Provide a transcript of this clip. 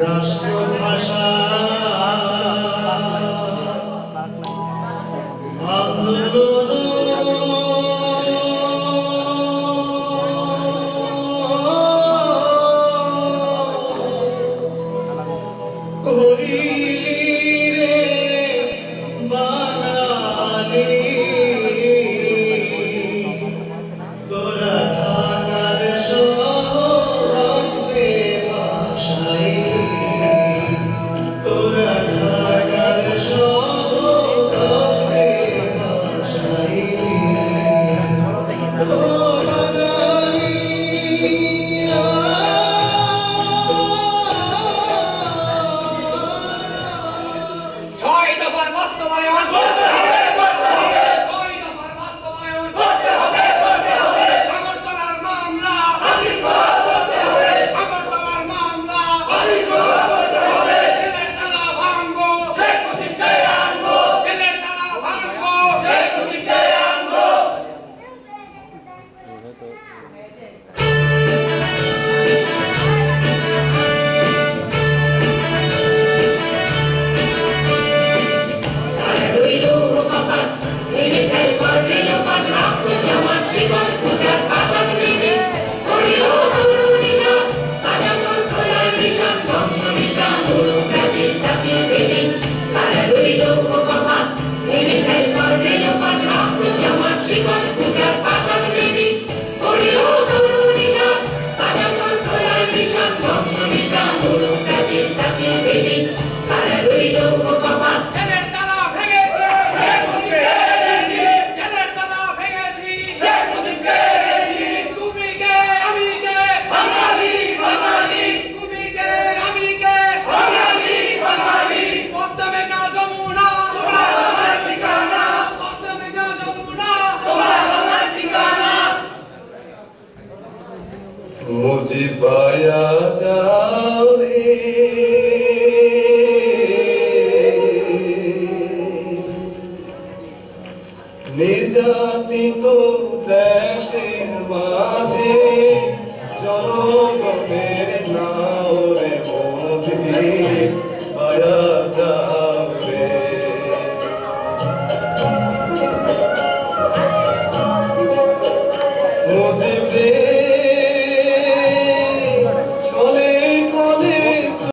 রাষ্ট্রভাষা বাস্তবায়ন। Música মুজি পায়া যাবে নির্যাতিত দেশের মাঝে জনগণের নামে মুজি পায়া যাবে মুজি